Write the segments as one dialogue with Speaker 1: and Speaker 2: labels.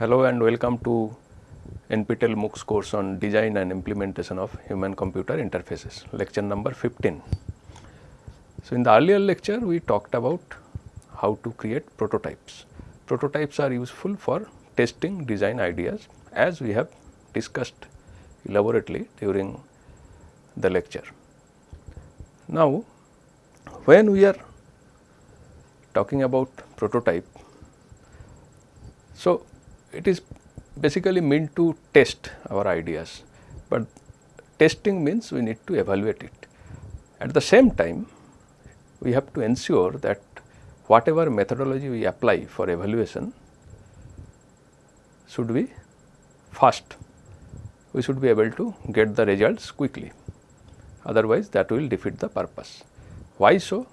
Speaker 1: Hello and welcome to NPTEL MOOCs course on design and implementation of human computer interfaces lecture number 15. So, in the earlier lecture we talked about how to create prototypes. Prototypes are useful for testing design ideas as we have discussed elaborately during the lecture. Now, when we are talking about prototype, so it is basically meant to test our ideas, but testing means we need to evaluate it. At the same time, we have to ensure that whatever methodology we apply for evaluation should be fast. We should be able to get the results quickly, otherwise that will defeat the purpose. Why so?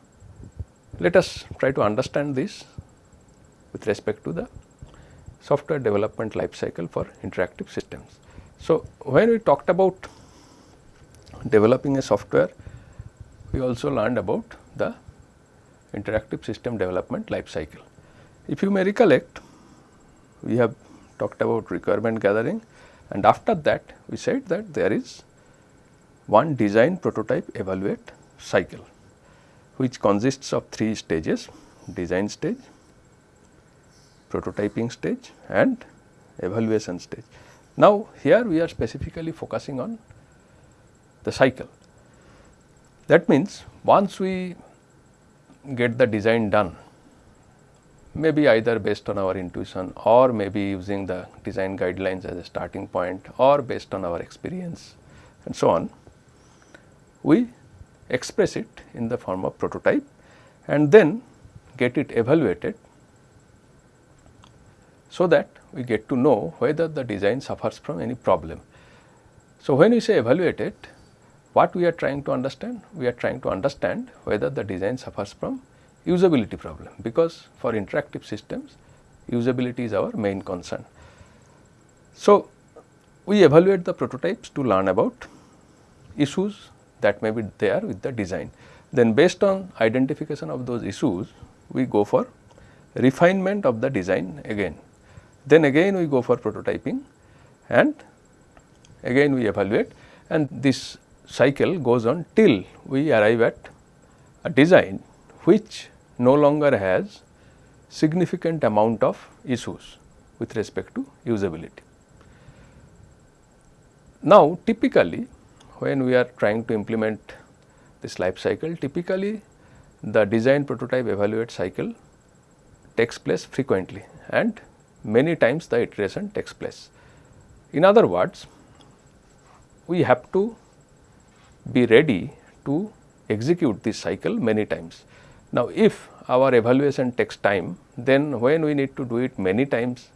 Speaker 1: Let us try to understand this with respect to the software development life cycle for interactive systems. So, when we talked about developing a software, we also learned about the interactive system development life cycle. If you may recollect, we have talked about requirement gathering and after that we said that there is one design prototype evaluate cycle which consists of three stages design stage, prototyping stage and evaluation stage. Now, here we are specifically focusing on the cycle. That means, once we get the design done, maybe either based on our intuition or maybe using the design guidelines as a starting point or based on our experience and so on, we express it in the form of prototype and then get it evaluated so that we get to know whether the design suffers from any problem. So, when we say evaluate it, what we are trying to understand? We are trying to understand whether the design suffers from usability problem, because for interactive systems usability is our main concern. So, we evaluate the prototypes to learn about issues that may be there with the design. Then based on identification of those issues, we go for refinement of the design again. Then again we go for prototyping and again we evaluate and this cycle goes on till we arrive at a design which no longer has significant amount of issues with respect to usability. Now, typically when we are trying to implement this life cycle, typically the design prototype evaluate cycle takes place frequently and many times the iteration takes place. In other words, we have to be ready to execute this cycle many times. Now, if our evaluation takes time, then when we need to do it many times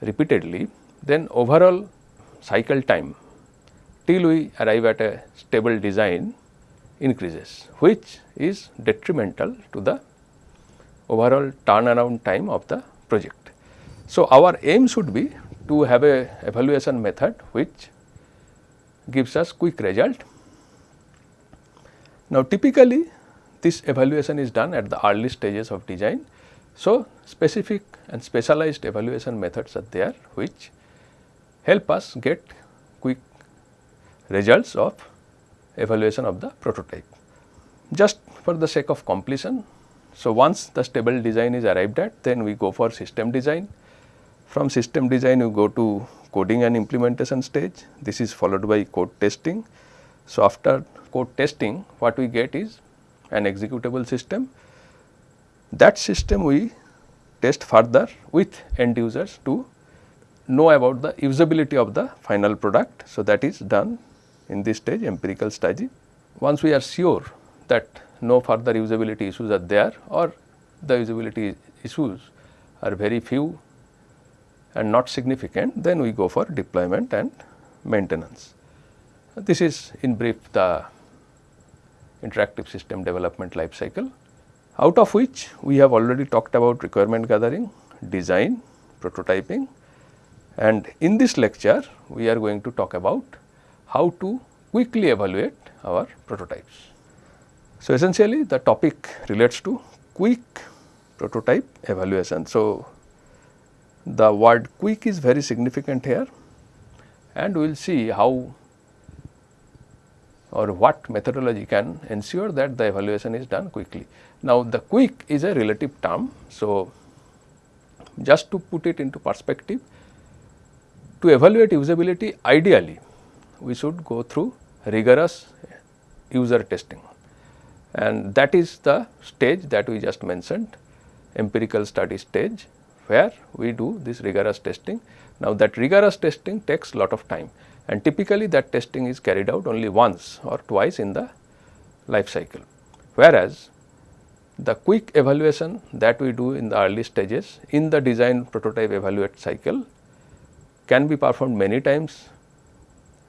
Speaker 1: repeatedly, then overall cycle time till we arrive at a stable design increases, which is detrimental to the overall turnaround time of the project. So, our aim should be to have a evaluation method which gives us quick result. Now, typically this evaluation is done at the early stages of design. So, specific and specialized evaluation methods are there which help us get quick results of evaluation of the prototype. Just for the sake of completion, so once the stable design is arrived at, then we go for system design from system design you go to coding and implementation stage, this is followed by code testing. So, after code testing what we get is an executable system. That system we test further with end users to know about the usability of the final product. So, that is done in this stage empirical stage. Once we are sure that no further usability issues are there or the usability issues are very few and not significant, then we go for deployment and maintenance. This is in brief the interactive system development life cycle, out of which we have already talked about requirement gathering, design, prototyping and in this lecture we are going to talk about how to quickly evaluate our prototypes. So, essentially the topic relates to quick prototype evaluation. So, the word quick is very significant here and we will see how or what methodology can ensure that the evaluation is done quickly. Now, the quick is a relative term. So, just to put it into perspective, to evaluate usability ideally we should go through rigorous user testing and that is the stage that we just mentioned empirical study stage where we do this rigorous testing. Now, that rigorous testing takes a lot of time and typically that testing is carried out only once or twice in the life cycle. Whereas, the quick evaluation that we do in the early stages in the design prototype evaluate cycle can be performed many times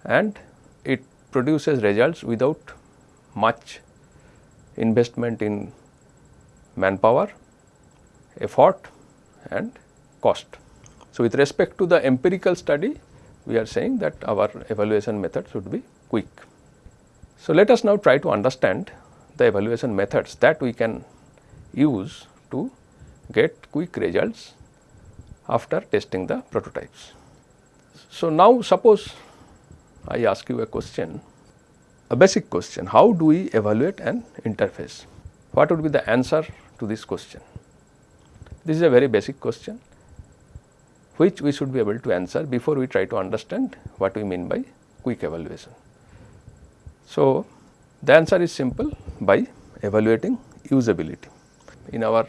Speaker 1: and it produces results without much investment in manpower, effort and cost. So, with respect to the empirical study we are saying that our evaluation method should be quick. So, let us now try to understand the evaluation methods that we can use to get quick results after testing the prototypes. So, now suppose I ask you a question, a basic question, how do we evaluate an interface? What would be the answer to this question? This is a very basic question which we should be able to answer before we try to understand what we mean by quick evaluation. So, the answer is simple by evaluating usability. In our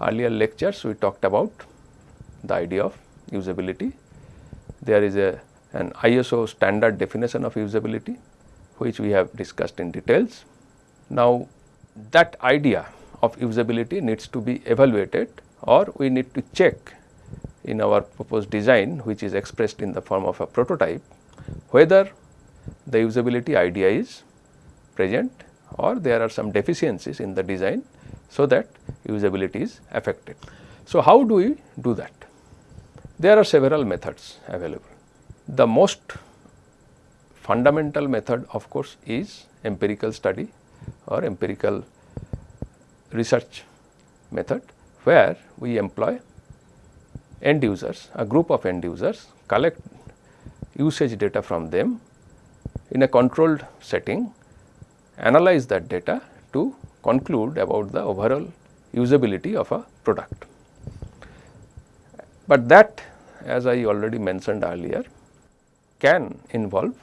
Speaker 1: earlier lectures we talked about the idea of usability. There is a an ISO standard definition of usability which we have discussed in details. Now, that idea of usability needs to be evaluated or we need to check in our proposed design which is expressed in the form of a prototype whether the usability idea is present or there are some deficiencies in the design so that usability is affected. So, how do we do that? There are several methods available. The most fundamental method of course is empirical study or empirical research method where we employ end users, a group of end users collect usage data from them in a controlled setting, analyze that data to conclude about the overall usability of a product. But that as I already mentioned earlier can involve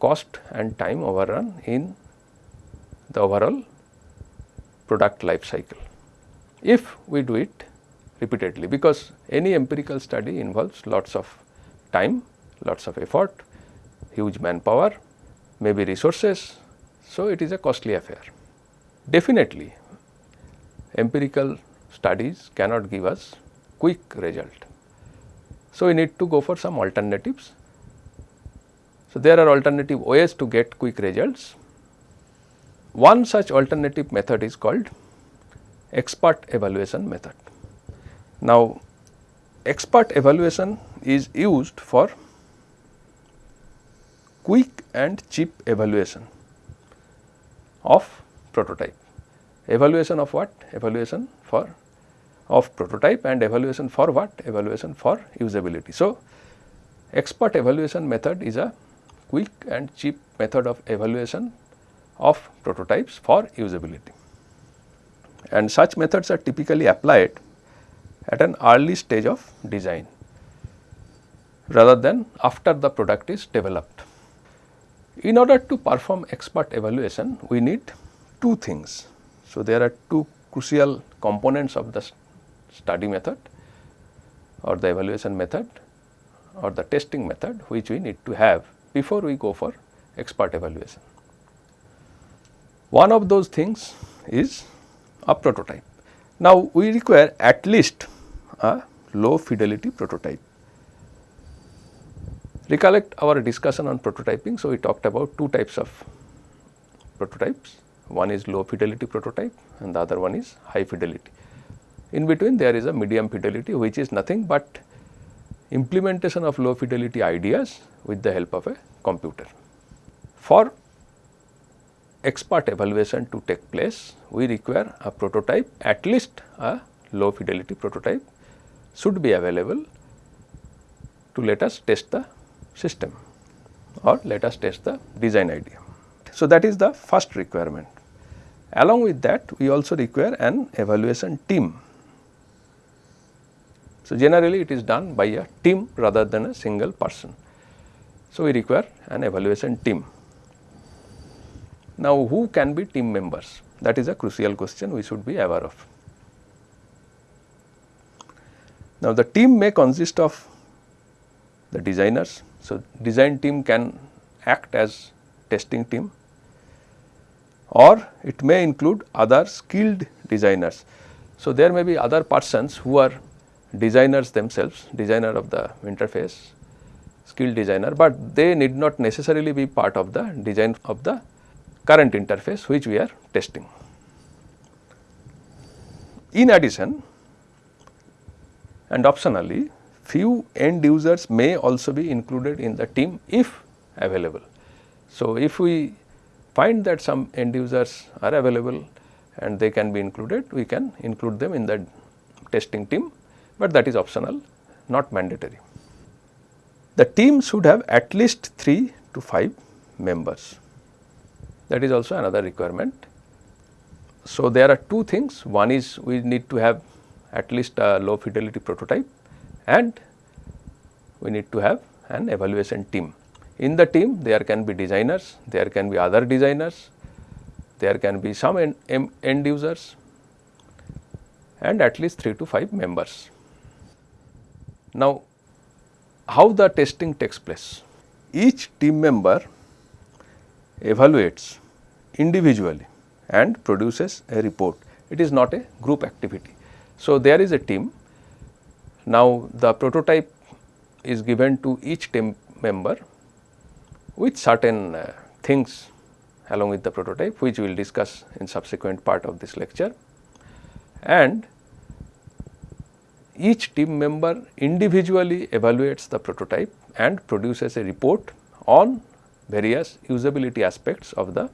Speaker 1: cost and time overrun in the overall product life cycle. If we do it repeatedly because any empirical study involves lots of time, lots of effort, huge manpower, maybe resources. So, it is a costly affair. Definitely empirical studies cannot give us quick result. So, we need to go for some alternatives. So, there are alternative ways to get quick results. One such alternative method is called expert evaluation method. Now, expert evaluation is used for quick and cheap evaluation of prototype. Evaluation of what? Evaluation for of prototype and evaluation for what? Evaluation for usability. So, expert evaluation method is a quick and cheap method of evaluation of prototypes for usability. And such methods are typically applied at an early stage of design rather than after the product is developed. In order to perform expert evaluation, we need two things. So, there are two crucial components of the study method or the evaluation method or the testing method which we need to have before we go for expert evaluation. One of those things is a prototype. Now, we require at least a low fidelity prototype. Recollect our discussion on prototyping. So, we talked about two types of prototypes. One is low fidelity prototype and the other one is high fidelity. In between there is a medium fidelity which is nothing but implementation of low fidelity ideas with the help of a computer. For expert evaluation to take place, we require a prototype at least a low fidelity prototype should be available to let us test the system or let us test the design idea. So, that is the first requirement. Along with that we also require an evaluation team. So, generally it is done by a team rather than a single person. So, we require an evaluation team. Now, who can be team members? That is a crucial question we should be aware of. Now, the team may consist of the designers. So, design team can act as testing team or it may include other skilled designers. So, there may be other persons who are designers themselves, designer of the interface, skilled designer, but they need not necessarily be part of the design of the current interface which we are testing. In addition and optionally few end users may also be included in the team if available. So, if we find that some end users are available and they can be included, we can include them in the testing team, but that is optional not mandatory. The team should have at least 3 to 5 members that is also another requirement. So, there are two things one is we need to have at least a low fidelity prototype and we need to have an evaluation team. In the team there can be designers, there can be other designers, there can be some end, end users and at least 3 to 5 members. Now, how the testing takes place? Each team member evaluates individually and produces a report. It is not a group activity. So, there is a team. Now, the prototype is given to each team member with certain uh, things along with the prototype which we will discuss in subsequent part of this lecture and each team member individually evaluates the prototype and produces a report on various usability aspects of the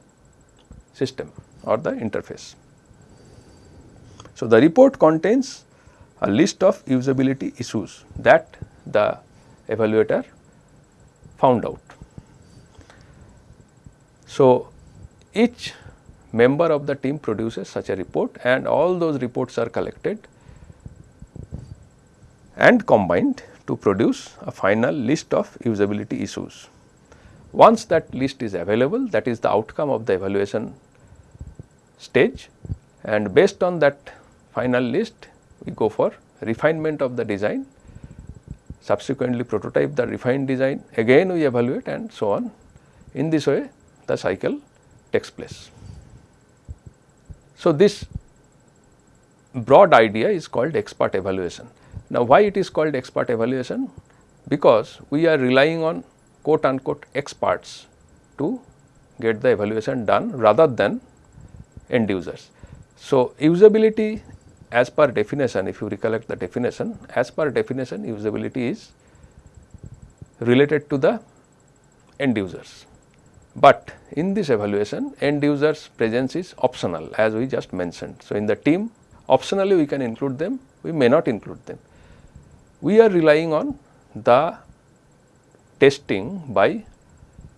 Speaker 1: system or the interface. So, the report contains a list of usability issues that the evaluator found out. So, each member of the team produces such a report and all those reports are collected and combined to produce a final list of usability issues. Once that list is available that is the outcome of the evaluation stage and based on that final list we go for refinement of the design subsequently prototype the refined design again we evaluate and so on in this way the cycle takes place. So, this broad idea is called expert evaluation. Now, why it is called expert evaluation? Because we are relying on quote unquote experts to get the evaluation done rather than end users. So, usability as per definition if you recollect the definition as per definition usability is related to the end users. But in this evaluation end users presence is optional as we just mentioned. So, in the team optionally we can include them we may not include them. We are relying on the testing by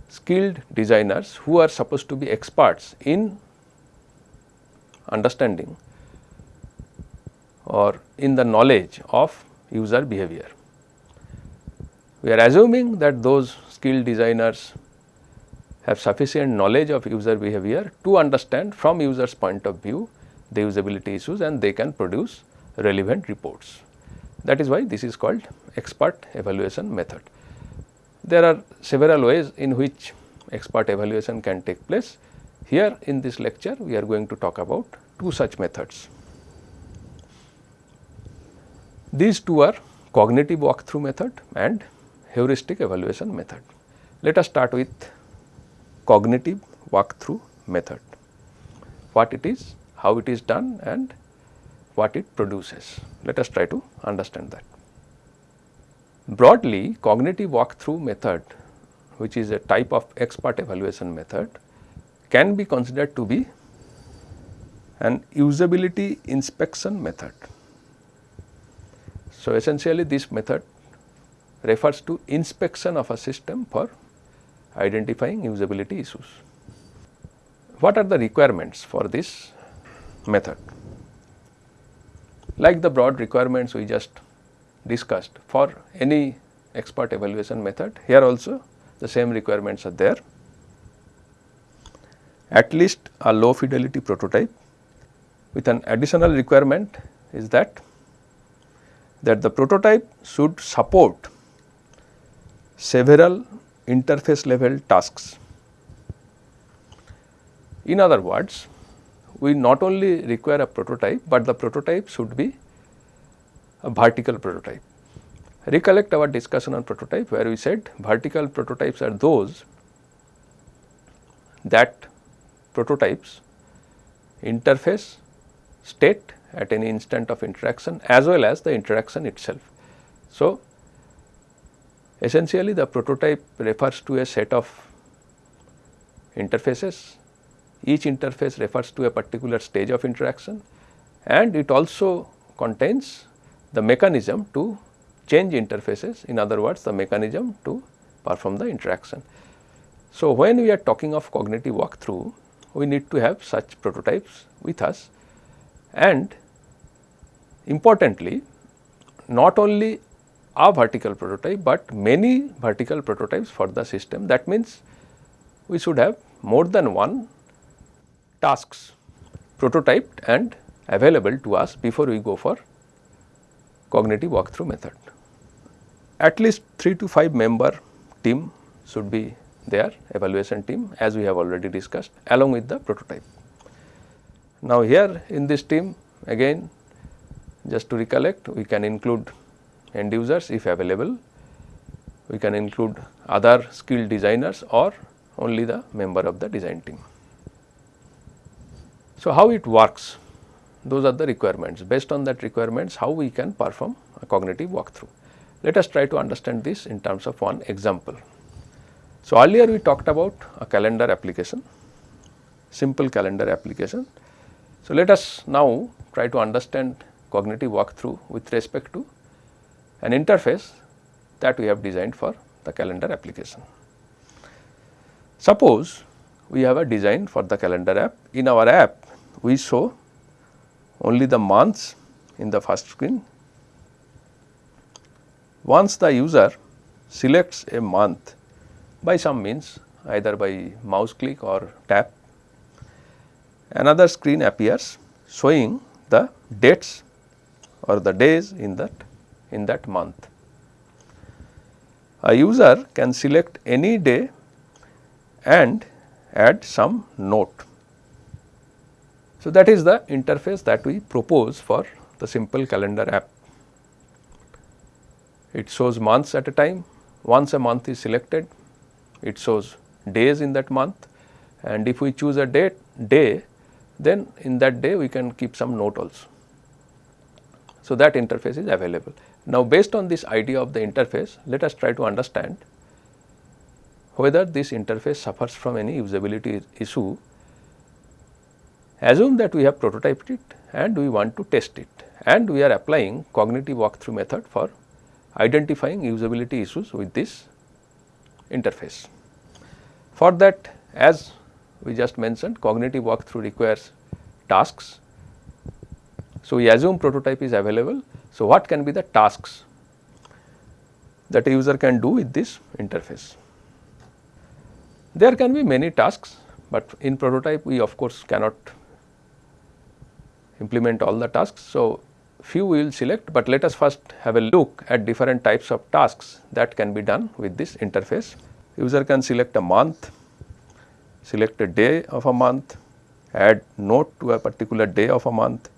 Speaker 1: skilled designers who are supposed to be experts in understanding or in the knowledge of user behavior. We are assuming that those skilled designers have sufficient knowledge of user behavior to understand from users point of view the usability issues and they can produce relevant reports. That is why this is called expert evaluation method. There are several ways in which expert evaluation can take place. Here in this lecture we are going to talk about two such methods. These two are cognitive walkthrough method and heuristic evaluation method. Let us start with cognitive walkthrough method. What it is, how it is done and what it produces. Let us try to understand that. Broadly cognitive walkthrough method which is a type of expert evaluation method can be considered to be an usability inspection method. So, essentially this method refers to inspection of a system for identifying usability issues. What are the requirements for this method? Like the broad requirements we just discussed for any expert evaluation method, here also the same requirements are there. At least a low fidelity prototype with an additional requirement is that that the prototype should support several interface level tasks. In other words, we not only require a prototype, but the prototype should be a vertical prototype. Recollect our discussion on prototype where we said vertical prototypes are those that prototypes interface state at any instant of interaction as well as the interaction itself. So, essentially the prototype refers to a set of interfaces, each interface refers to a particular stage of interaction and it also contains the mechanism to change interfaces in other words the mechanism to perform the interaction. So, when we are talking of cognitive walkthrough we need to have such prototypes with us and Importantly, not only a vertical prototype, but many vertical prototypes for the system. That means, we should have more than one tasks prototyped and available to us before we go for cognitive walkthrough method. At least 3 to 5 member team should be there evaluation team as we have already discussed along with the prototype. Now, here in this team again just to recollect we can include end users if available, we can include other skilled designers or only the member of the design team. So, how it works? Those are the requirements. Based on that requirements, how we can perform a cognitive walkthrough. Let us try to understand this in terms of one example. So, earlier we talked about a calendar application, simple calendar application. So, let us now try to understand cognitive walkthrough with respect to an interface that we have designed for the calendar application. Suppose we have a design for the calendar app. In our app, we show only the months in the first screen. Once the user selects a month by some means either by mouse click or tap, another screen appears showing the dates or the days in that in that month. A user can select any day and add some note. So, that is the interface that we propose for the simple calendar app. It shows months at a time, once a month is selected, it shows days in that month and if we choose a date day, then in that day we can keep some note also. So, that interface is available. Now, based on this idea of the interface, let us try to understand whether this interface suffers from any usability issue. Assume that we have prototyped it and we want to test it and we are applying cognitive walkthrough method for identifying usability issues with this interface. For that as we just mentioned cognitive walkthrough requires tasks so, we assume prototype is available. So, what can be the tasks that a user can do with this interface? There can be many tasks, but in prototype we of course cannot implement all the tasks. So, few we will select, but let us first have a look at different types of tasks that can be done with this interface. User can select a month, select a day of a month, add note to a particular day of a month,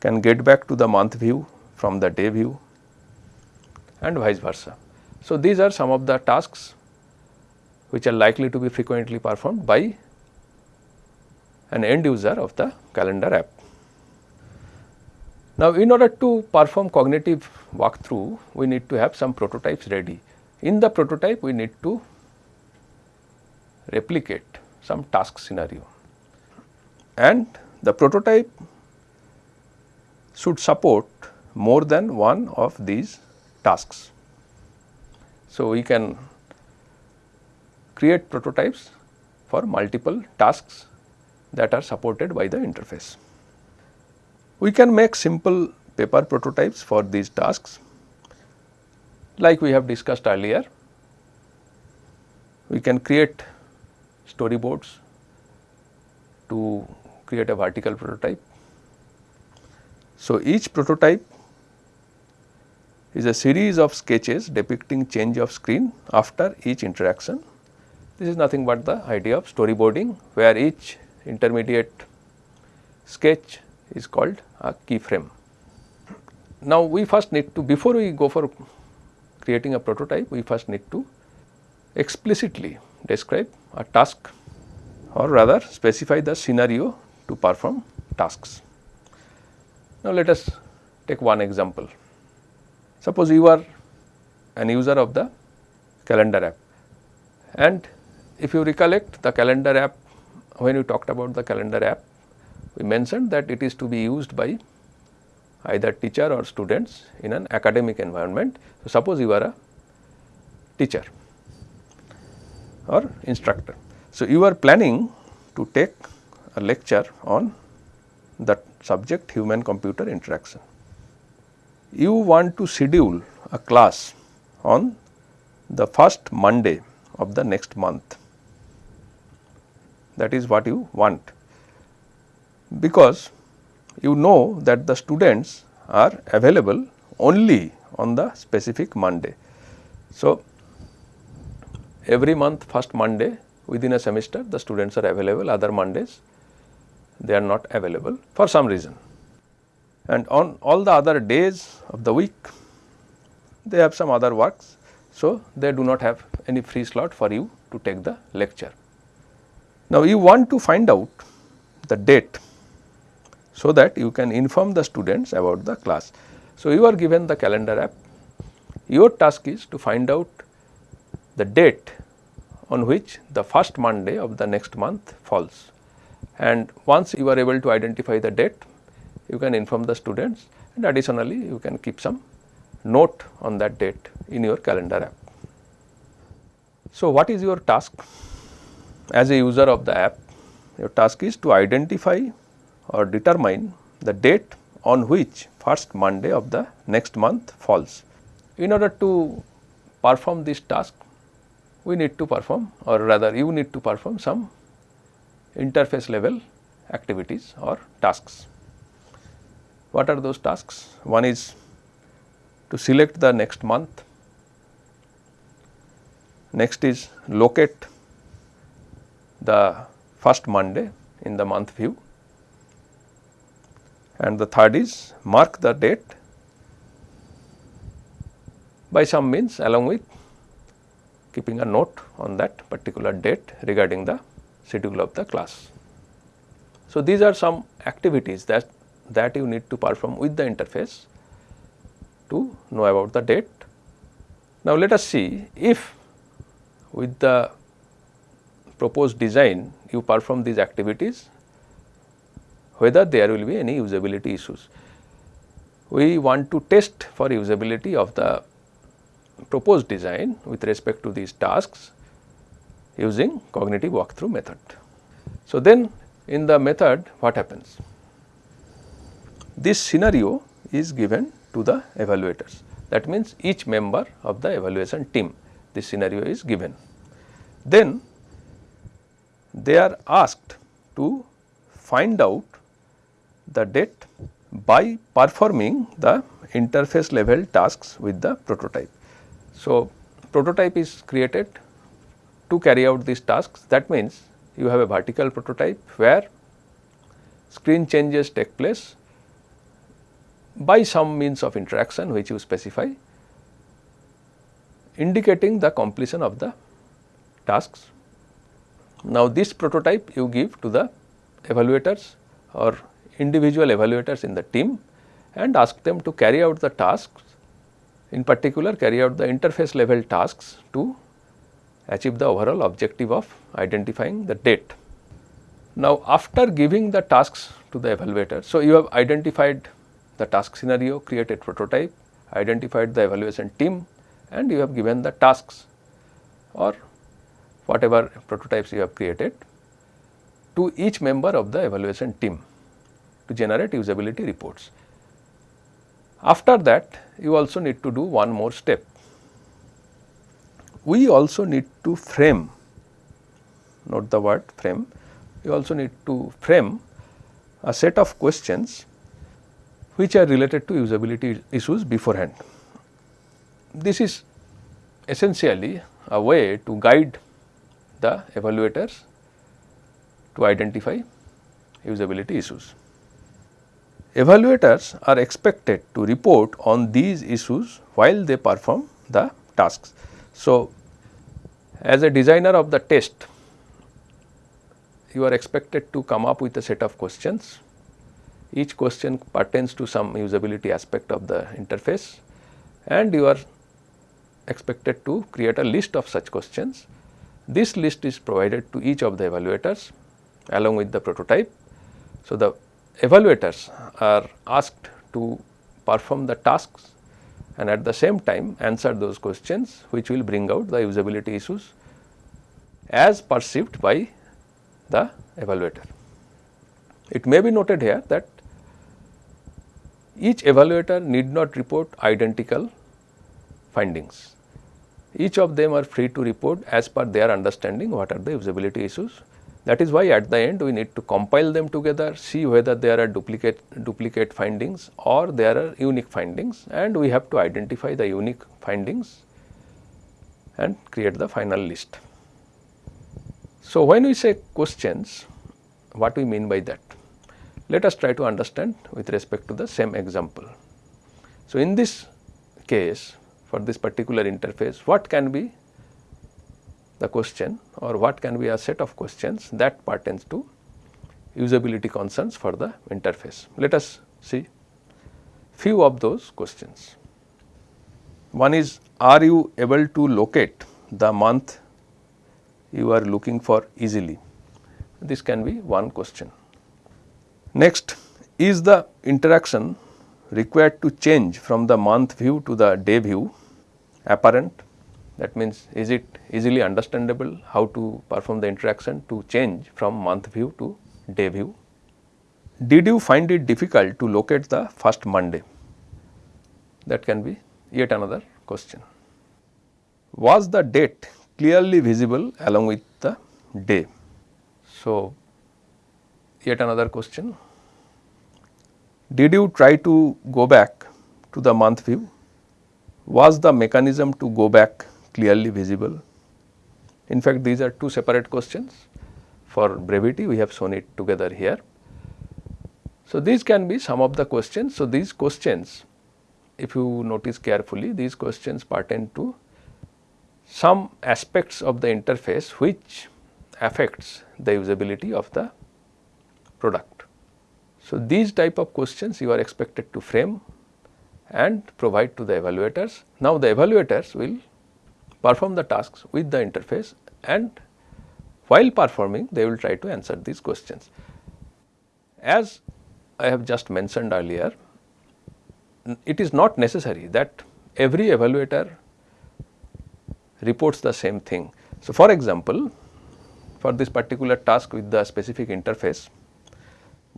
Speaker 1: can get back to the month view from the day view and vice versa. So, these are some of the tasks which are likely to be frequently performed by an end user of the calendar app. Now, in order to perform cognitive walkthrough, we need to have some prototypes ready. In the prototype, we need to replicate some task scenario and the prototype should support more than one of these tasks. So, we can create prototypes for multiple tasks that are supported by the interface. We can make simple paper prototypes for these tasks like we have discussed earlier. We can create storyboards to create a vertical prototype. So, each prototype is a series of sketches depicting change of screen after each interaction. This is nothing but the idea of storyboarding where each intermediate sketch is called a keyframe. Now, we first need to before we go for creating a prototype, we first need to explicitly describe a task or rather specify the scenario to perform tasks. Now, let us take one example. Suppose you are an user of the calendar app and if you recollect the calendar app when we talked about the calendar app we mentioned that it is to be used by either teacher or students in an academic environment. So, suppose you are a teacher or instructor. So, you are planning to take a lecture on the subject human computer interaction. You want to schedule a class on the first Monday of the next month that is what you want because you know that the students are available only on the specific Monday. So, every month first Monday within a semester the students are available other Mondays they are not available for some reason and on all the other days of the week they have some other works. So, they do not have any free slot for you to take the lecture. Now, you want to find out the date so that you can inform the students about the class. So, you are given the calendar app, your task is to find out the date on which the first Monday of the next month falls and once you are able to identify the date you can inform the students and additionally you can keep some note on that date in your calendar app. So, what is your task as a user of the app? Your task is to identify or determine the date on which first Monday of the next month falls. In order to perform this task, we need to perform or rather you need to perform some interface level activities or tasks. What are those tasks? One is to select the next month, next is locate the first Monday in the month view and the third is mark the date by some means along with keeping a note on that particular date regarding the schedule of the class. So, these are some activities that, that you need to perform with the interface to know about the date. Now, let us see if with the proposed design you perform these activities whether there will be any usability issues. We want to test for usability of the proposed design with respect to these tasks using cognitive walkthrough method. So, then in the method what happens? This scenario is given to the evaluators that means each member of the evaluation team this scenario is given. Then they are asked to find out the date by performing the interface level tasks with the prototype. So, prototype is created to carry out these tasks that means you have a vertical prototype where screen changes take place by some means of interaction which you specify indicating the completion of the tasks. Now, this prototype you give to the evaluators or individual evaluators in the team and ask them to carry out the tasks in particular carry out the interface level tasks to achieve the overall objective of identifying the date. Now, after giving the tasks to the evaluator, so you have identified the task scenario, created prototype, identified the evaluation team and you have given the tasks or whatever prototypes you have created to each member of the evaluation team to generate usability reports. After that you also need to do one more step. We also need to frame, note the word frame, you also need to frame a set of questions which are related to usability issues beforehand. This is essentially a way to guide the evaluators to identify usability issues. Evaluators are expected to report on these issues while they perform the tasks. So, as a designer of the test, you are expected to come up with a set of questions. Each question pertains to some usability aspect of the interface and you are expected to create a list of such questions. This list is provided to each of the evaluators along with the prototype. So, the evaluators are asked to perform the tasks and at the same time answer those questions which will bring out the usability issues as perceived by the evaluator. It may be noted here that each evaluator need not report identical findings. Each of them are free to report as per their understanding what are the usability issues that is why at the end we need to compile them together, see whether there are duplicate, duplicate findings or there are unique findings and we have to identify the unique findings and create the final list. So, when we say questions, what we mean by that? Let us try to understand with respect to the same example. So, in this case for this particular interface, what can be the question or what can be a set of questions that pertains to usability concerns for the interface. Let us see few of those questions. One is are you able to locate the month you are looking for easily? This can be one question. Next is the interaction required to change from the month view to the day view apparent that means, is it easily understandable how to perform the interaction to change from month view to day view? Did you find it difficult to locate the first Monday? That can be yet another question. Was the date clearly visible along with the day? So, yet another question. Did you try to go back to the month view? Was the mechanism to go back clearly visible. In fact, these are two separate questions for brevity we have shown it together here. So, these can be some of the questions. So, these questions if you notice carefully these questions pertain to some aspects of the interface which affects the usability of the product. So, these type of questions you are expected to frame and provide to the evaluators. Now, the evaluators will perform the tasks with the interface and while performing they will try to answer these questions. As I have just mentioned earlier, it is not necessary that every evaluator reports the same thing. So, for example, for this particular task with the specific interface,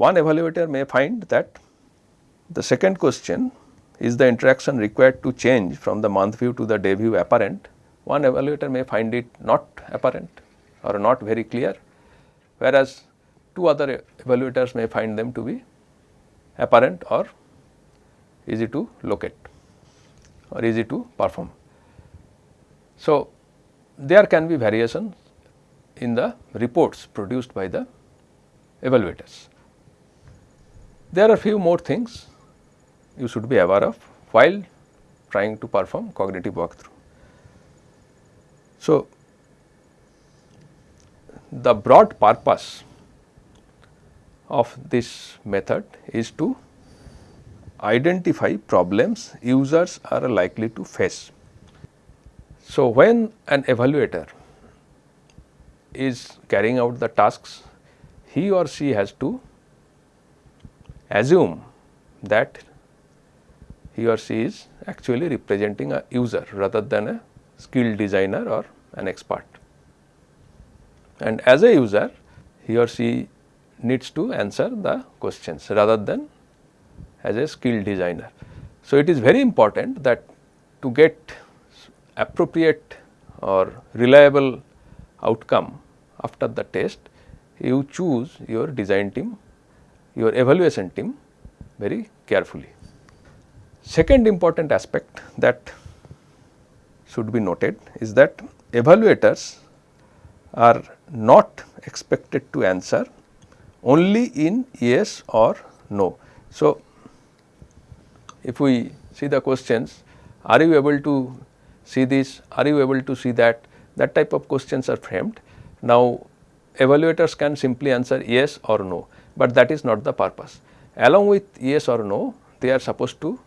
Speaker 1: one evaluator may find that the second question is the interaction required to change from the month view to the day view apparent one evaluator may find it not apparent or not very clear, whereas two other evaluators may find them to be apparent or easy to locate or easy to perform. So, there can be variations in the reports produced by the evaluators. There are few more things you should be aware of while trying to perform cognitive walkthrough. So, the broad purpose of this method is to identify problems users are likely to face. So, when an evaluator is carrying out the tasks, he or she has to assume that he or she is actually representing a user rather than a skilled designer or an expert. And as a user, he or she needs to answer the questions rather than as a skilled designer. So, it is very important that to get appropriate or reliable outcome after the test, you choose your design team, your evaluation team very carefully. Second important aspect that should be noted is that evaluators are not expected to answer only in yes or no. So, if we see the questions, are you able to see this, are you able to see that, that type of questions are framed. Now, evaluators can simply answer yes or no, but that is not the purpose. Along with yes or no, they are supposed to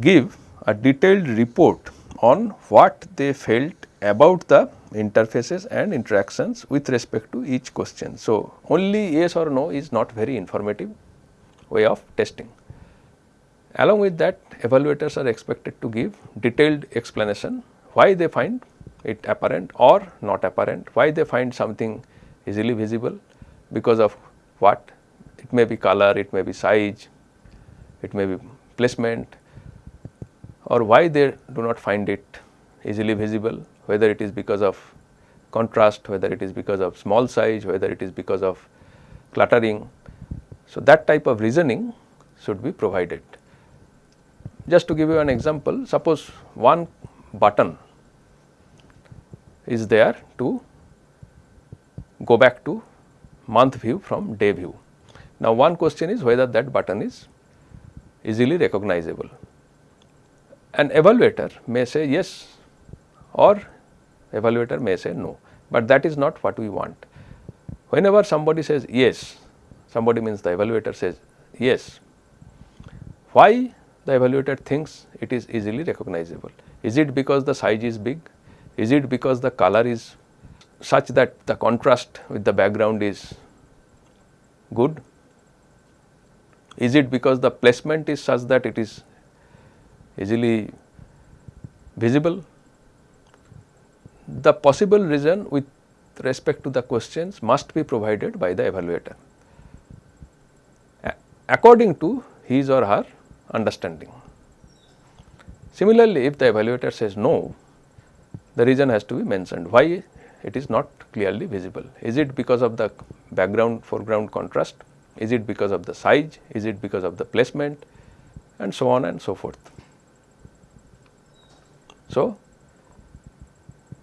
Speaker 1: give a detailed report on what they felt about the interfaces and interactions with respect to each question. So, only yes or no is not very informative way of testing. Along with that evaluators are expected to give detailed explanation why they find it apparent or not apparent, why they find something easily visible because of what it may be color, it may be size, it may be placement or why they do not find it easily visible whether it is because of contrast, whether it is because of small size, whether it is because of cluttering. So, that type of reasoning should be provided. Just to give you an example, suppose one button is there to go back to month view from day view. Now, one question is whether that button is easily recognizable. An evaluator may say yes or evaluator may say no, but that is not what we want. Whenever somebody says yes, somebody means the evaluator says yes, why the evaluator thinks it is easily recognizable? Is it because the size is big? Is it because the color is such that the contrast with the background is good? Is it because the placement is such that it is easily visible? the possible reason with respect to the questions must be provided by the evaluator according to his or her understanding. Similarly, if the evaluator says no, the reason has to be mentioned why it is not clearly visible. Is it because of the background foreground contrast? Is it because of the size? Is it because of the placement? And so on and so forth. So,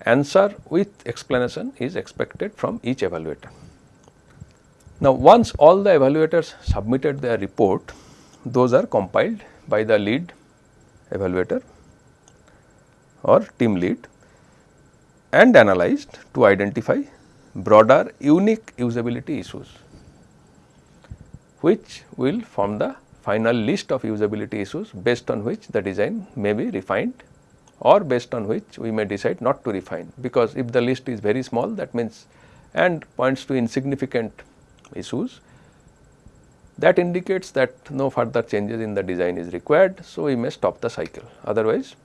Speaker 1: answer with explanation is expected from each evaluator. Now, once all the evaluators submitted their report, those are compiled by the lead evaluator or team lead and analyzed to identify broader unique usability issues, which will form the final list of usability issues based on which the design may be refined or based on which we may decide not to refine because if the list is very small that means and points to insignificant issues that indicates that no further changes in the design is required. So, we may stop the cycle otherwise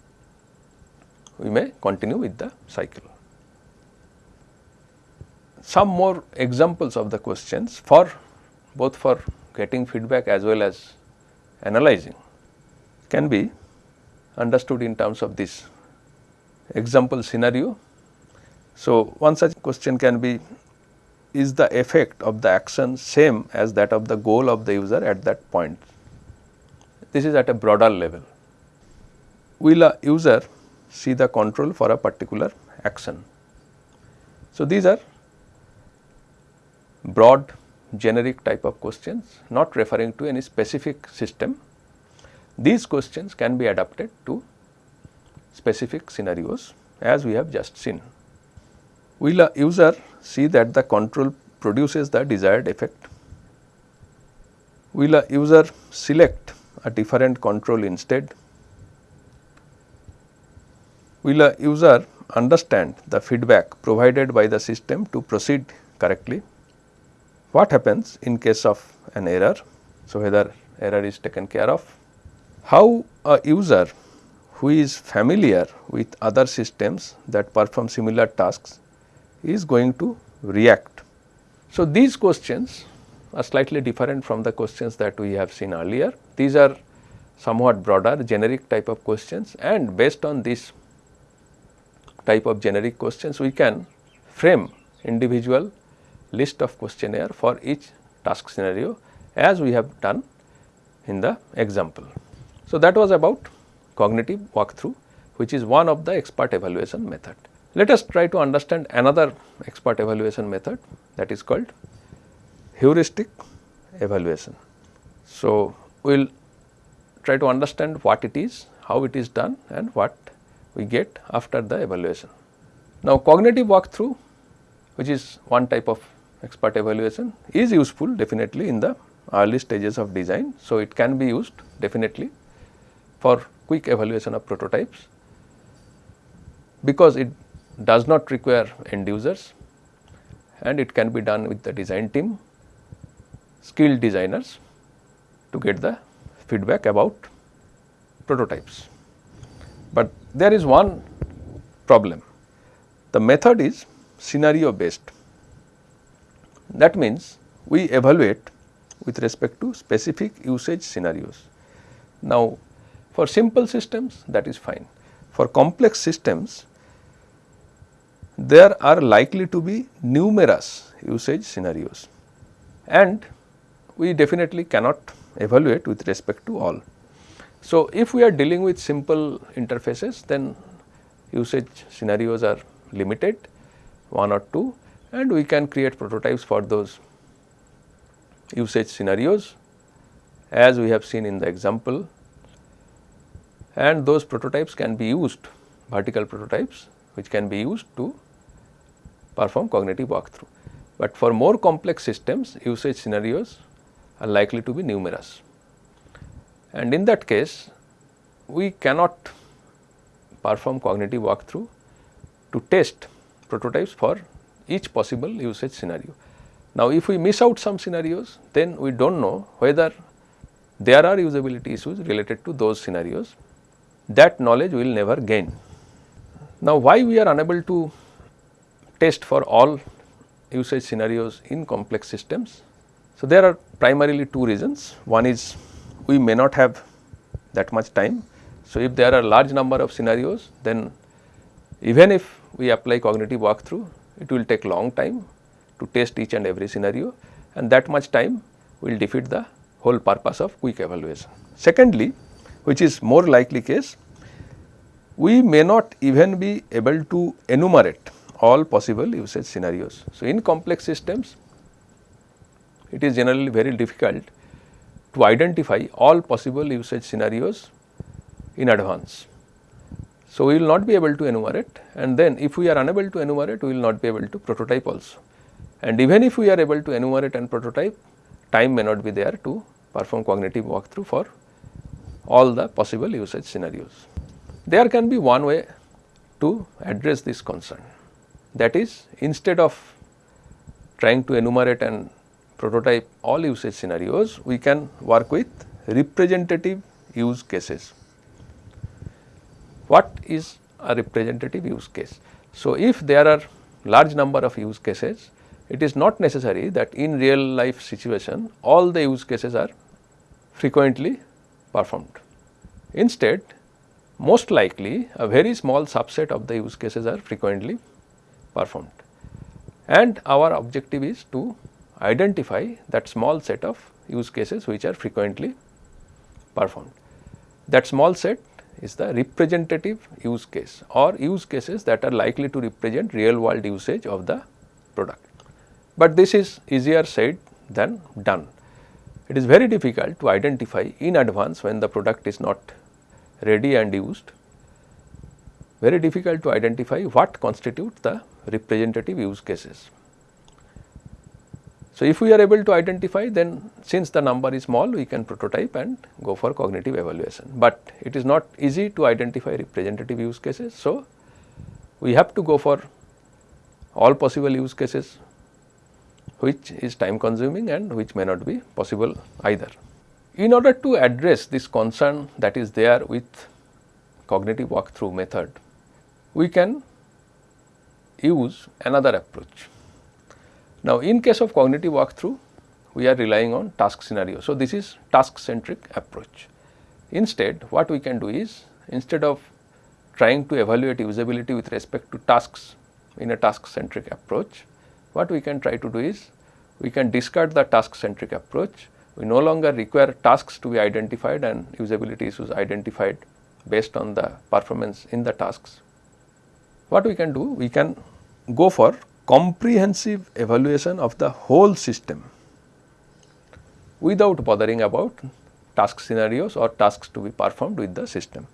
Speaker 1: we may continue with the cycle. Some more examples of the questions for both for getting feedback as well as analyzing can be understood in terms of this example scenario. So, one such question can be is the effect of the action same as that of the goal of the user at that point. This is at a broader level. Will a user see the control for a particular action? So, these are broad generic type of questions not referring to any specific system these questions can be adapted to specific scenarios as we have just seen. Will a user see that the control produces the desired effect? Will a user select a different control instead? Will a user understand the feedback provided by the system to proceed correctly? What happens in case of an error? So, whether error is taken care of how a user who is familiar with other systems that perform similar tasks is going to react. So, these questions are slightly different from the questions that we have seen earlier. These are somewhat broader generic type of questions and based on this type of generic questions we can frame individual list of questionnaire for each task scenario as we have done in the example. So, that was about cognitive walkthrough which is one of the expert evaluation method. Let us try to understand another expert evaluation method that is called heuristic evaluation. So, we will try to understand what it is, how it is done and what we get after the evaluation. Now, cognitive walkthrough which is one type of expert evaluation is useful definitely in the early stages of design. So, it can be used definitely for quick evaluation of prototypes because it does not require end users and it can be done with the design team skilled designers to get the feedback about prototypes. But there is one problem the method is scenario based that means we evaluate with respect to specific usage scenarios. Now, for simple systems that is fine. For complex systems there are likely to be numerous usage scenarios and we definitely cannot evaluate with respect to all. So, if we are dealing with simple interfaces then usage scenarios are limited 1 or 2 and we can create prototypes for those usage scenarios as we have seen in the example and those prototypes can be used vertical prototypes which can be used to perform cognitive walkthrough. But for more complex systems usage scenarios are likely to be numerous and in that case we cannot perform cognitive walkthrough to test prototypes for each possible usage scenario. Now, if we miss out some scenarios then we do not know whether there are usability issues related to those scenarios that knowledge we will never gain. Now, why we are unable to test for all usage scenarios in complex systems? So, there are primarily two reasons. One is we may not have that much time. So, if there are large number of scenarios then even if we apply cognitive walkthrough it will take long time to test each and every scenario and that much time will defeat the whole purpose of quick evaluation. Secondly, which is more likely case, we may not even be able to enumerate all possible usage scenarios. So, in complex systems, it is generally very difficult to identify all possible usage scenarios in advance. So, we will not be able to enumerate and then if we are unable to enumerate, we will not be able to prototype also and even if we are able to enumerate and prototype time may not be there to perform cognitive walkthrough for all the possible usage scenarios. There can be one way to address this concern that is instead of trying to enumerate and prototype all usage scenarios we can work with representative use cases. What is a representative use case? So, if there are large number of use cases it is not necessary that in real life situation all the use cases are frequently performed. Instead, most likely a very small subset of the use cases are frequently performed and our objective is to identify that small set of use cases which are frequently performed. That small set is the representative use case or use cases that are likely to represent real world usage of the product but this is easier said than done. It is very difficult to identify in advance when the product is not ready and used, very difficult to identify what constitutes the representative use cases. So, if we are able to identify then since the number is small we can prototype and go for cognitive evaluation, but it is not easy to identify representative use cases. So, we have to go for all possible use cases which is time consuming and which may not be possible either. In order to address this concern that is there with cognitive walkthrough method, we can use another approach. Now, in case of cognitive walkthrough, we are relying on task scenario. So, this is task centric approach. Instead, what we can do is instead of trying to evaluate usability with respect to tasks in a task centric approach, what we can try to do is we can discard the task centric approach. We no longer require tasks to be identified and usability issues identified based on the performance in the tasks. What we can do? We can go for comprehensive evaluation of the whole system without bothering about task scenarios or tasks to be performed with the system.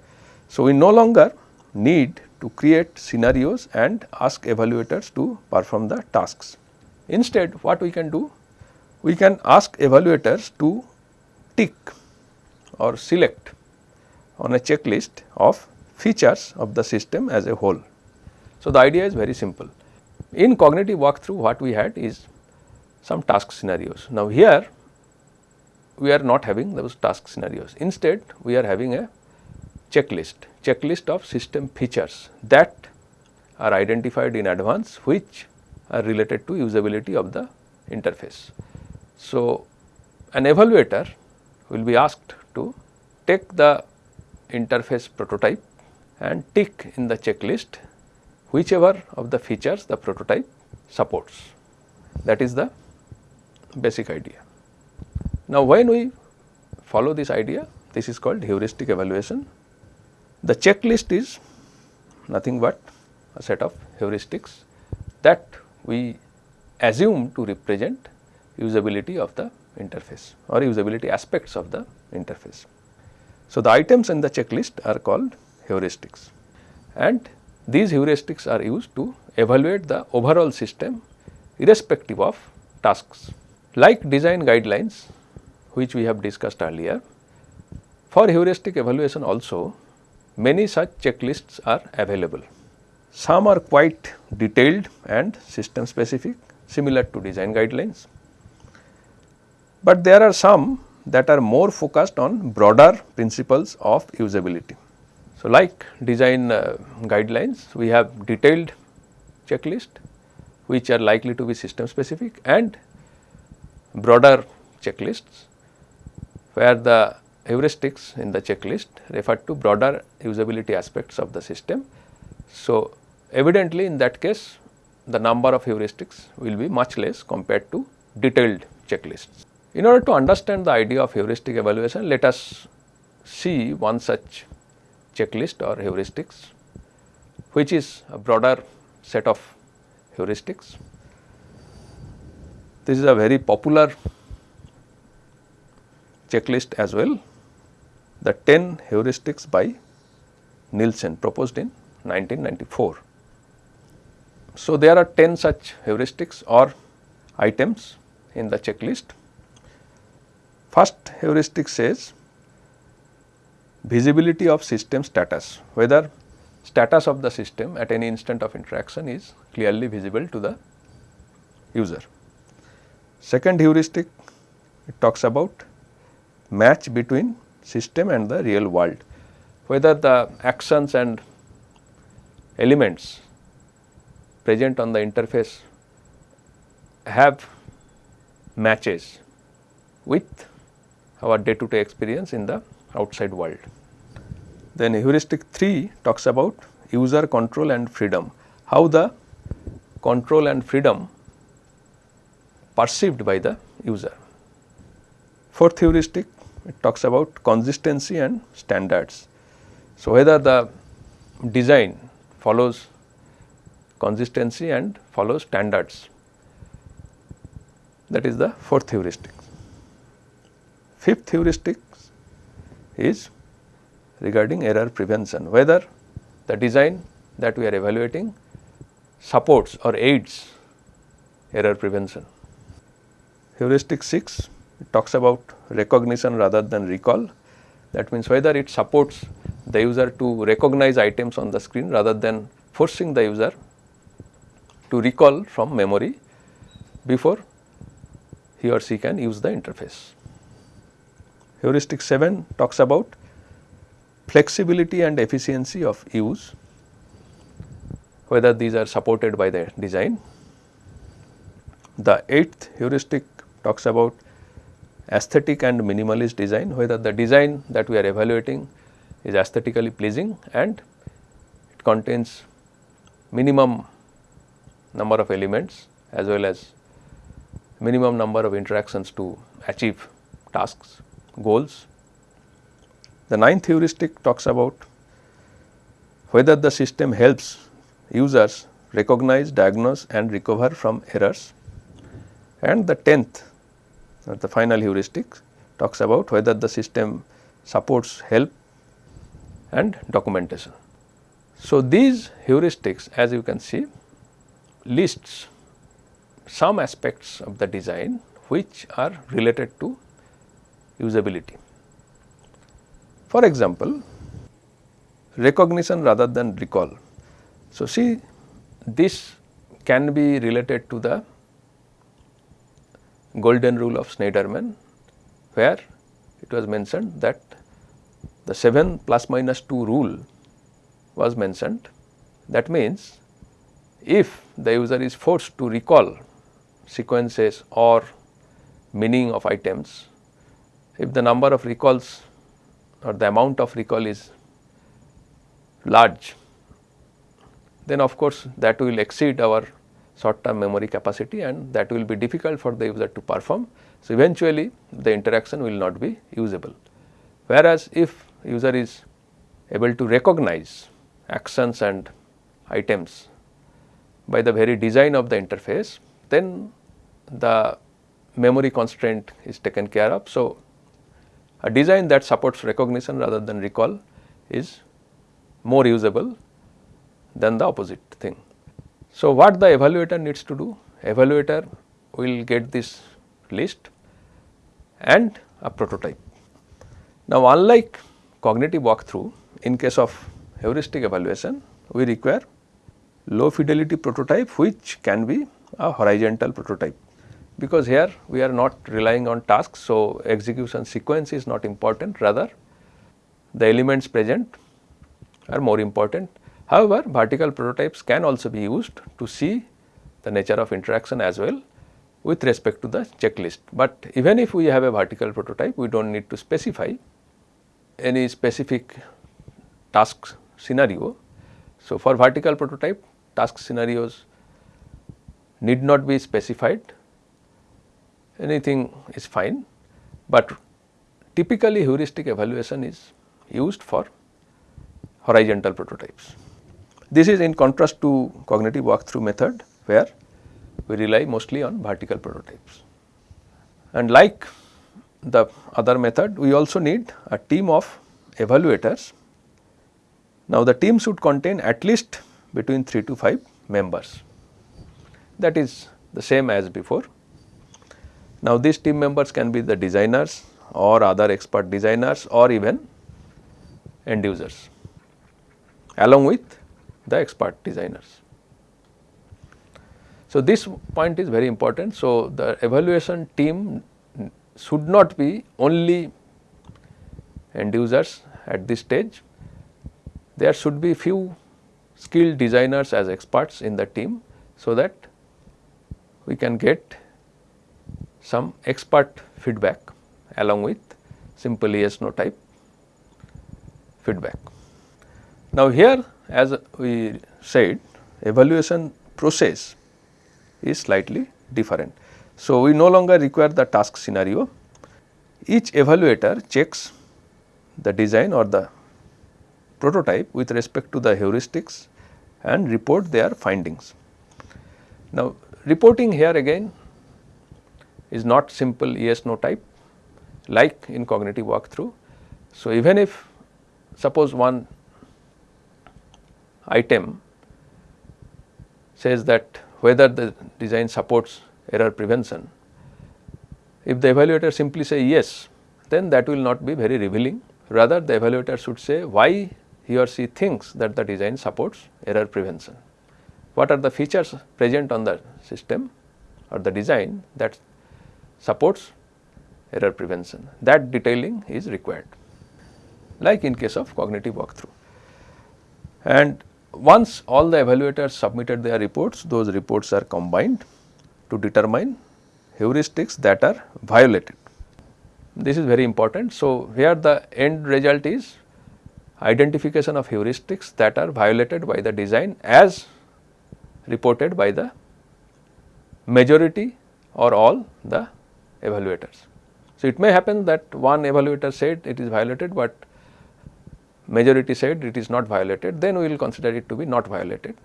Speaker 1: So, we no longer need to create scenarios and ask evaluators to perform the tasks. Instead, what we can do? We can ask evaluators to tick or select on a checklist of features of the system as a whole. So, the idea is very simple. In cognitive walkthrough what we had is some task scenarios. Now, here we are not having those task scenarios. Instead, we are having a checklist, checklist of system features that are identified in advance which are related to usability of the interface. So, an evaluator will be asked to take the interface prototype and tick in the checklist whichever of the features the prototype supports. That is the basic idea. Now, when we follow this idea, this is called heuristic evaluation. The checklist is nothing but a set of heuristics that we assume to represent usability of the interface or usability aspects of the interface. So, the items in the checklist are called heuristics and these heuristics are used to evaluate the overall system irrespective of tasks. Like design guidelines which we have discussed earlier, for heuristic evaluation also many such checklists are available. Some are quite detailed and system specific similar to design guidelines, but there are some that are more focused on broader principles of usability. So, like design uh, guidelines we have detailed checklist which are likely to be system specific and broader checklists where the heuristics in the checklist refer to broader usability aspects of the system. So, evidently in that case the number of heuristics will be much less compared to detailed checklists. In order to understand the idea of heuristic evaluation, let us see one such checklist or heuristics, which is a broader set of heuristics. This is a very popular checklist as well the 10 heuristics by Nielsen proposed in 1994. So, there are 10 such heuristics or items in the checklist. First heuristic says visibility of system status, whether status of the system at any instant of interaction is clearly visible to the user. Second heuristic it talks about match between system and the real world, whether the actions and elements present on the interface have matches with our day to day experience in the outside world. Then heuristic 3 talks about user control and freedom, how the control and freedom perceived by the user. Fourth heuristic it talks about consistency and standards. So, whether the design follows consistency and follows standards that is the fourth heuristic. Fifth heuristic is regarding error prevention whether the design that we are evaluating supports or aids error prevention. Heuristic 6 it talks about recognition rather than recall. That means whether it supports the user to recognize items on the screen rather than forcing the user to recall from memory before he or she can use the interface. Heuristic 7 talks about flexibility and efficiency of use whether these are supported by the design. The eighth heuristic talks about aesthetic and minimalist design whether the design that we are evaluating is aesthetically pleasing and it contains minimum number of elements as well as minimum number of interactions to achieve tasks, goals. The ninth heuristic talks about whether the system helps users recognize, diagnose and recover from errors. And the tenth uh, the final heuristic talks about whether the system supports help and documentation. So, these heuristics as you can see lists some aspects of the design which are related to usability. For example, recognition rather than recall. So, see this can be related to the golden rule of Shneiderman where it was mentioned that the 7 plus minus 2 rule was mentioned. That means, if the user is forced to recall sequences or meaning of items, if the number of recalls or the amount of recall is large, then of course, that will exceed our short term memory capacity and that will be difficult for the user to perform. So, eventually the interaction will not be usable. Whereas, if user is able to recognize actions and items by the very design of the interface, then the memory constraint is taken care of. So, a design that supports recognition rather than recall is more usable than the opposite thing. So, what the evaluator needs to do? Evaluator will get this list and a prototype. Now, unlike cognitive walkthrough, in case of heuristic evaluation, we require low fidelity prototype which can be a horizontal prototype because here we are not relying on tasks. So, execution sequence is not important rather the elements present are more important However, vertical prototypes can also be used to see the nature of interaction as well with respect to the checklist. But even if we have a vertical prototype, we do not need to specify any specific task scenario. So, for vertical prototype, task scenarios need not be specified, anything is fine, but typically heuristic evaluation is used for horizontal prototypes. This is in contrast to cognitive walkthrough method where we rely mostly on vertical prototypes. And like the other method, we also need a team of evaluators. Now, the team should contain at least between 3 to 5 members that is the same as before. Now, these team members can be the designers or other expert designers or even end users along with the expert designers. So, this point is very important. So, the evaluation team should not be only end users at this stage. There should be few skilled designers as experts in the team, so that we can get some expert feedback along with simple yes no type feedback. Now, here as we said evaluation process is slightly different. So, we no longer require the task scenario. Each evaluator checks the design or the prototype with respect to the heuristics and report their findings. Now, reporting here again is not simple yes no type like in cognitive walkthrough. So, even if suppose one item says that whether the design supports error prevention. If the evaluator simply say yes, then that will not be very revealing. Rather the evaluator should say why he or she thinks that the design supports error prevention. What are the features present on the system or the design that supports error prevention that detailing is required like in case of cognitive walkthrough. And once all the evaluators submitted their reports, those reports are combined to determine heuristics that are violated. This is very important. So, here the end result is identification of heuristics that are violated by the design as reported by the majority or all the evaluators. So, it may happen that one evaluator said it is violated, but majority said it is not violated, then we will consider it to be not violated.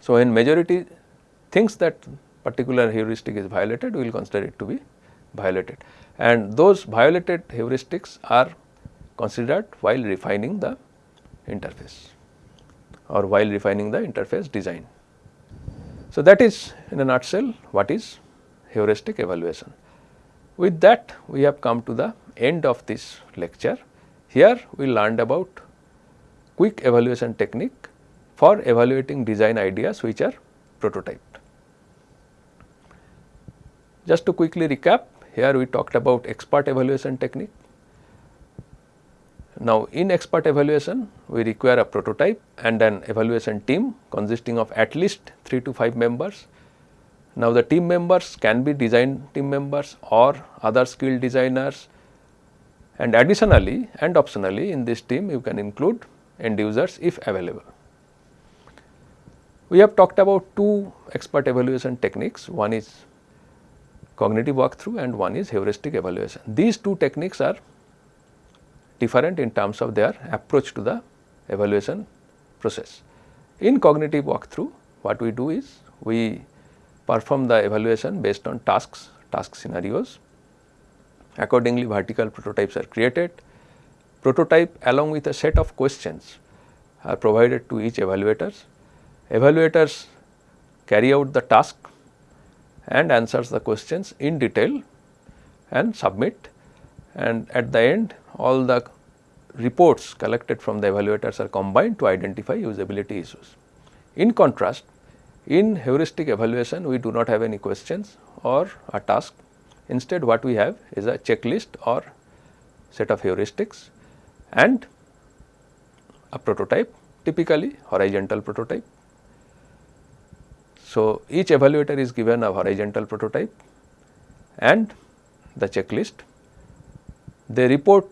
Speaker 1: So, when majority thinks that particular heuristic is violated, we will consider it to be violated and those violated heuristics are considered while refining the interface or while refining the interface design. So, that is in a nutshell what is heuristic evaluation. With that we have come to the end of this lecture. Here we learned about quick evaluation technique for evaluating design ideas which are prototyped. Just to quickly recap, here we talked about expert evaluation technique. Now, in expert evaluation, we require a prototype and an evaluation team consisting of at least 3 to 5 members. Now, the team members can be design team members or other skilled designers and additionally and optionally in this team you can include end users if available. We have talked about two expert evaluation techniques, one is cognitive walkthrough and one is heuristic evaluation. These two techniques are different in terms of their approach to the evaluation process. In cognitive walkthrough, what we do is we perform the evaluation based on tasks, task scenarios. Accordingly, vertical prototypes are created. Prototype along with a set of questions are provided to each evaluators. Evaluators carry out the task and answers the questions in detail and submit and at the end all the reports collected from the evaluators are combined to identify usability issues. In contrast, in heuristic evaluation we do not have any questions or a task instead what we have is a checklist or set of heuristics and a prototype typically horizontal prototype so, each evaluator is given a horizontal prototype and the checklist. They report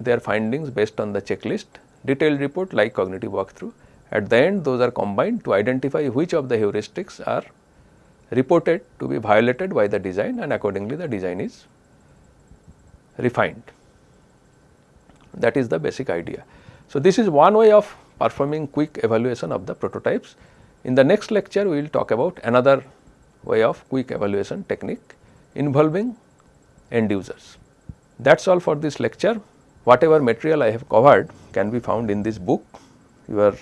Speaker 1: their findings based on the checklist, detailed report like cognitive walkthrough. At the end those are combined to identify which of the heuristics are reported to be violated by the design and accordingly the design is refined. That is the basic idea. So, this is one way of performing quick evaluation of the prototypes. In the next lecture, we will talk about another way of quick evaluation technique involving end users. That is all for this lecture. Whatever material I have covered can be found in this book. You are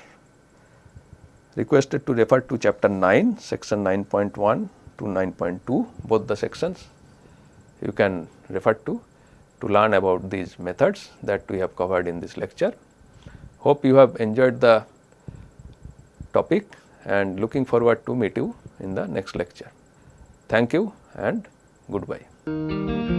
Speaker 1: requested to refer to chapter 9, section 9.1 to 9.2, both the sections you can refer to to learn about these methods that we have covered in this lecture. Hope you have enjoyed the topic and looking forward to meet you in the next lecture. Thank you and goodbye.